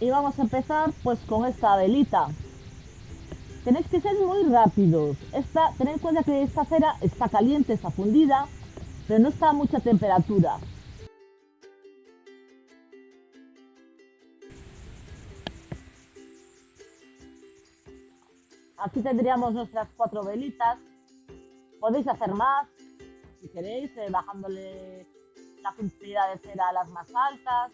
Y vamos a empezar pues con esta velita. Tenéis que ser muy rápidos. Esta, tened en cuenta que esta cera está caliente, está fundida, pero no está a mucha temperatura. Aquí tendríamos nuestras cuatro velitas. Podéis hacer más, si queréis, eh, bajándole la sensibilidad de cera a las más altas.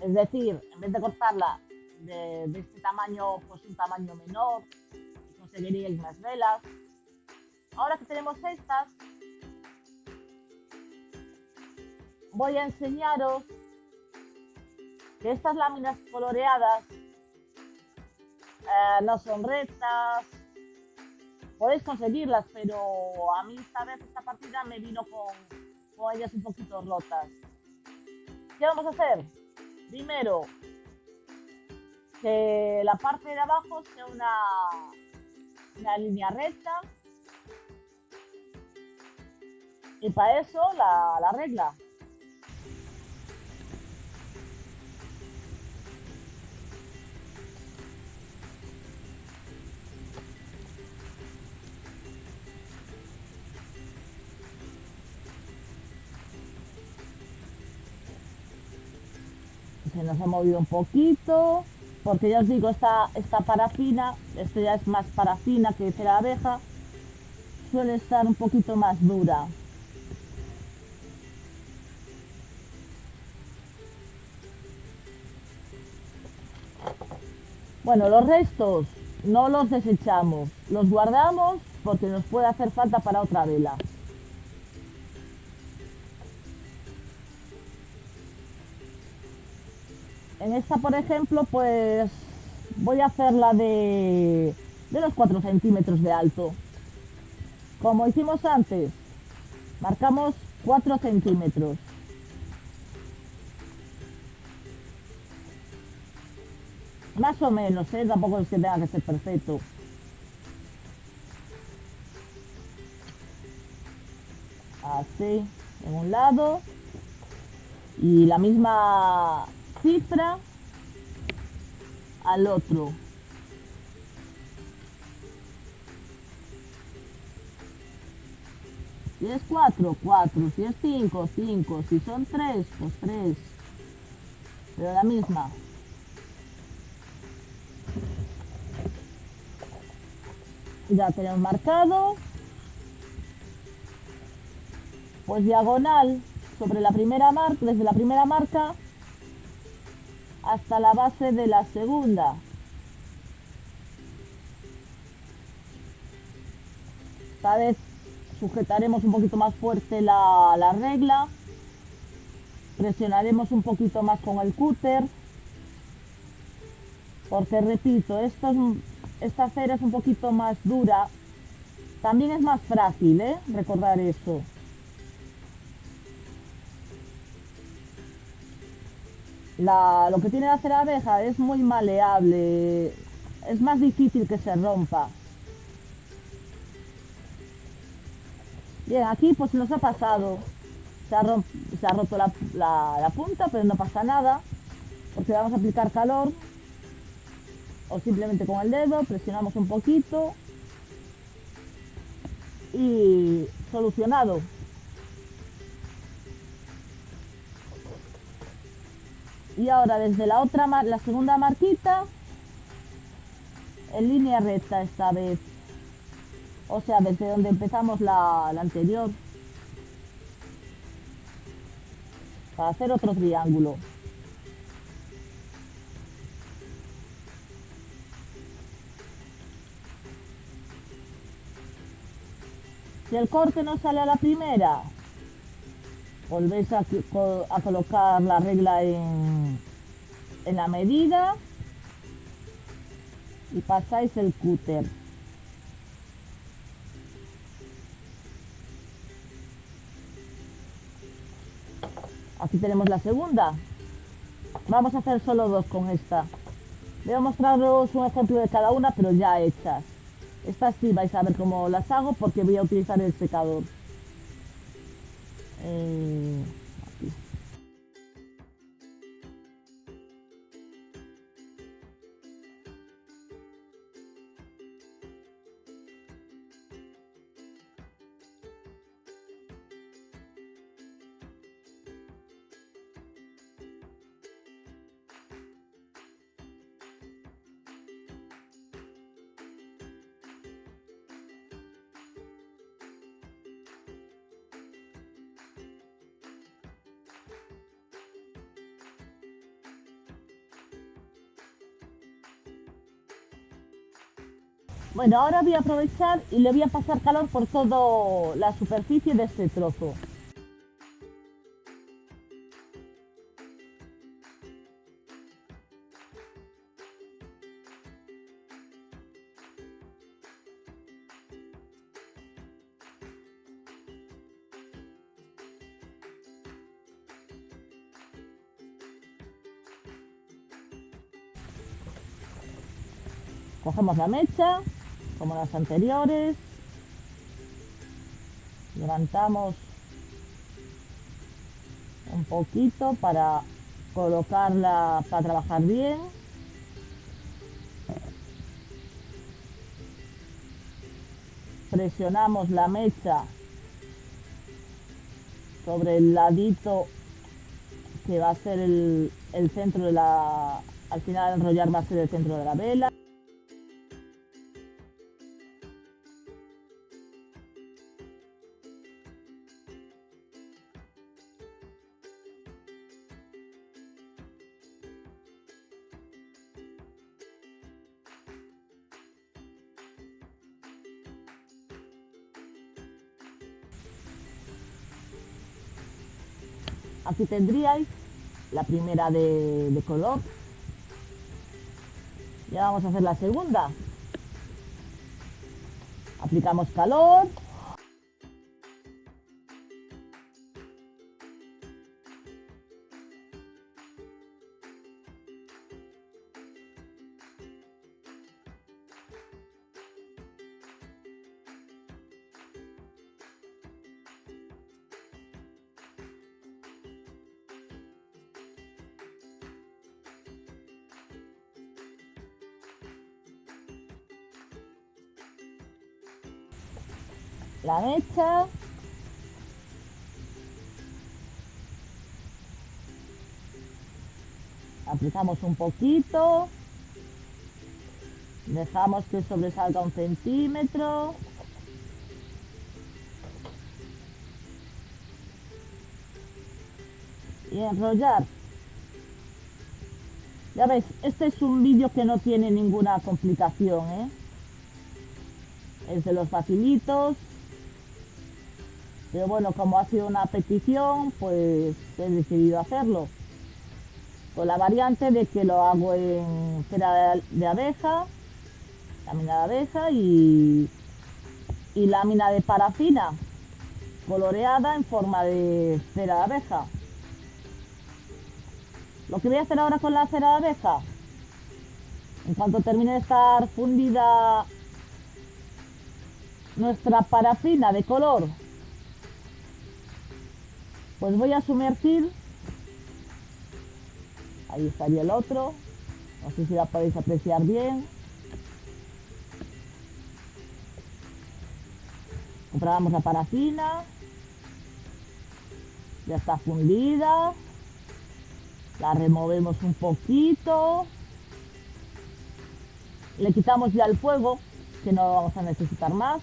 Es decir, en vez de cortarla de, este tamaño, pues un tamaño menor, conseguiríais más velas. Ahora que tenemos estas, voy a enseñaros que estas láminas coloreadas eh, no son rectas, podéis conseguirlas, pero a mí esta vez esta partida me vino con, con ellas un poquito rotas. ¿Qué vamos a hacer? Primero, que la parte de abajo sea una, una línea recta. Y para eso la, la regla. Se nos ha movido un poquito, porque ya os digo, esta, esta parafina, esto ya es más parafina que cera abeja, suele estar un poquito más dura. Bueno, los restos no los desechamos, los guardamos porque nos puede hacer falta para otra vela. En esta, por ejemplo, pues voy a hacer la de, de los 4 centímetros de alto. Como hicimos antes, marcamos 4 centímetros. Más o menos, ¿eh? tampoco es que tenga que ser perfecto. Así, en un lado. Y la misma cifra al otro. Si es 4, 4. Si es 5, 5. Si son 3, pues 3. Pero la misma. Ya tenemos marcado. Pues diagonal sobre la primera marca, desde la primera marca hasta la base de la segunda. Esta vez sujetaremos un poquito más fuerte la, regla. Presionaremos un poquito más con el cúter. Porque repito, esta cera es un poquito más dura. También es más frágil, ¿eh? Recordar eso. Lo que tiene la abeja es muy maleable, es más difícil que se rompa. Bien, aquí pues nos ha pasado, se ha, roto la, la punta, pero no pasa nada, porque vamos a aplicar calor, o simplemente con el dedo, presionamos un poquito y solucionado. Y ahora desde la otra la segunda marquita en línea recta esta vez. O sea desde donde empezamos la, anterior. Para hacer otro triángulo. Si el corte no sale a la primera volvéis a, colocar la regla en, en la medida y pasáis el cúter. Aquí tenemos la segunda. Vamos a hacer solo dos con esta. Voy a mostraros un ejemplo de cada una, pero ya hechas. Estas sí vais a ver cómo las hago porque voy a utilizar el secador. Eh, Bueno, ahora voy a aprovechar y le voy a pasar calor por toda la superficie de este trozo. Cogemos la mecha, como las anteriores. Levantamos un poquito para colocarla, para trabajar bien. Presionamos la mecha sobre el ladito que va a ser el, el centro de la... Al final enrollar va a ser el centro de la vela. Aquí tendríais la primera de, color. Ya vamos a hacer la segunda. Aplicamos calor. La mecha. Aplicamos un poquito. Dejamos que sobresalga un centímetro. Y enrollar. Ya veis, este es un vídeo que no tiene ninguna complicación, ¿eh? Es de los facilitos. Pero bueno, como ha sido una petición, pues he decidido hacerlo. Con la variante de que lo hago en cera de abeja, lámina de abeja y, y lámina de parafina coloreada en forma de cera de abeja. Lo que voy a hacer ahora con la cera de abeja, en cuanto termine de estar fundida nuestra parafina de color pues voy a sumergir. Ahí estaría el otro. No sé si la podéis apreciar bien. Compramos la parafina. Ya está fundida. La removemos un poquito. Le quitamos ya el fuego, que no vamos a necesitar más.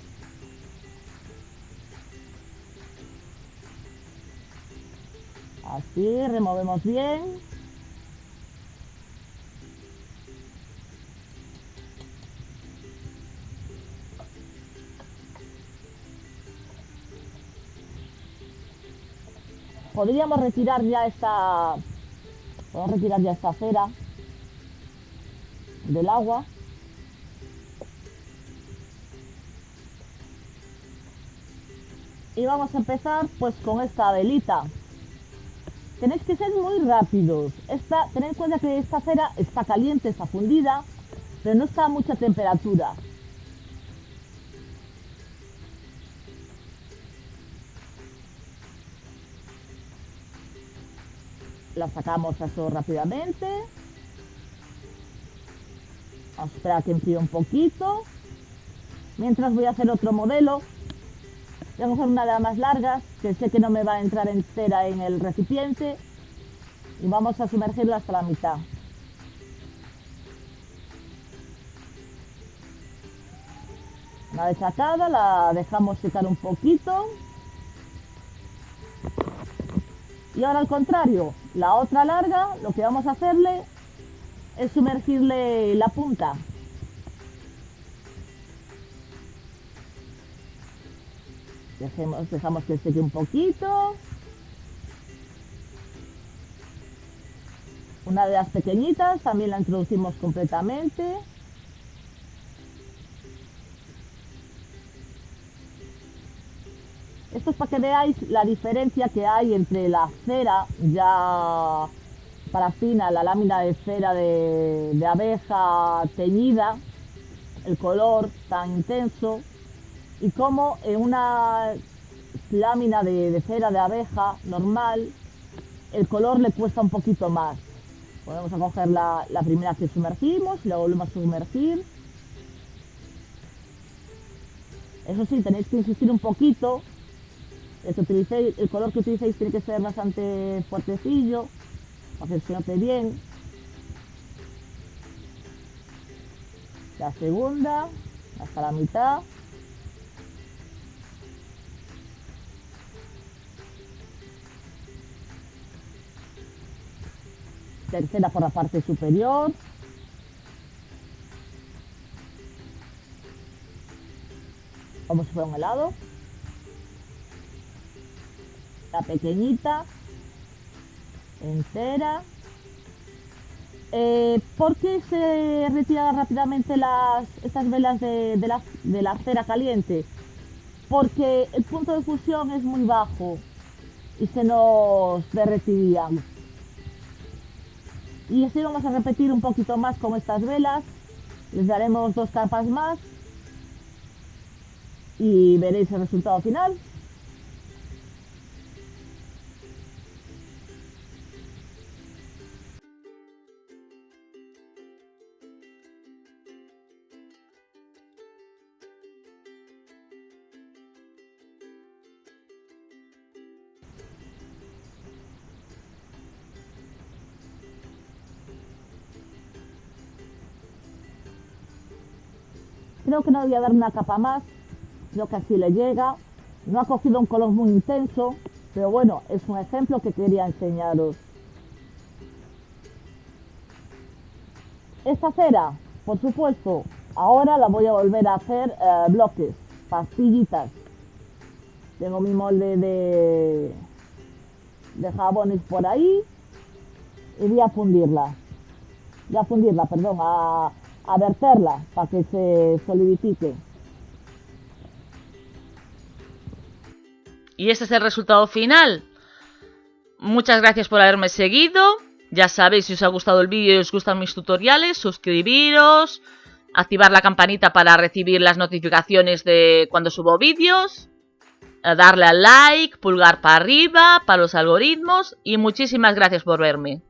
Así, removemos bien. Podríamos retirar ya esta... Podemos retirar ya esta cera del agua. Y vamos a empezar pues con esta velita. Tenéis que ser muy rápidos. Esta, tened en cuenta que esta cera está caliente, está fundida, pero no está a mucha temperatura. La sacamos eso rápidamente. Vamos a esperar que enfríe un poquito. Mientras voy a hacer otro modelo Voy a coger una de las más largas, que sé que no me va a entrar entera en el recipiente. Y vamos a sumergirla hasta la mitad. Una vez sacada, la dejamos secar un poquito. Y ahora al contrario, la otra larga, lo que vamos a hacerle es sumergirle la punta. Dejemos, dejamos que seque un poquito. Una de las pequeñitas también la introducimos completamente. Esto es para que veáis la diferencia que hay entre la cera ya parafina, la lámina de cera de, abeja teñida, el color tan intenso, y como en una lámina de, cera de abeja normal, el color le cuesta un poquito más. Podemos a coger la, la primera que sumergimos y la volvemos a sumergir. Eso sí, tenéis que insistir un poquito el, el color que utilicéis tiene que ser bastante fuertecillo, para que se note bien. La segunda, hasta la mitad. Tercera por la parte superior. Como si fuera un helado la pequeñita, entera. Eh, ¿Por qué se retiran rápidamente las, estas velas de, la, de la cera caliente? Porque el punto de fusión es muy bajo y se nos derretirían. Y así vamos a repetir un poquito más con estas velas. Les daremos dos capas más y veréis el resultado final. Creo que no voy a dar una capa más, creo que así le llega. No ha cogido un color muy intenso, pero bueno, es un ejemplo que quería enseñaros. Esta cera, por supuesto, ahora la voy a volver a hacer eh, bloques, pastillitas. Tengo mi molde de, de jabones por ahí y voy a fundirla. Voy a fundirla, perdón, a, a verterla para que se solidifique. Y este es el resultado final. Muchas gracias por haberme seguido. Ya sabéis, si os ha gustado el vídeo y os gustan mis tutoriales, suscribiros, activar la campanita para recibir las notificaciones de cuando subo vídeos, darle al like, pulgar para arriba, para los algoritmos y muchísimas gracias por verme.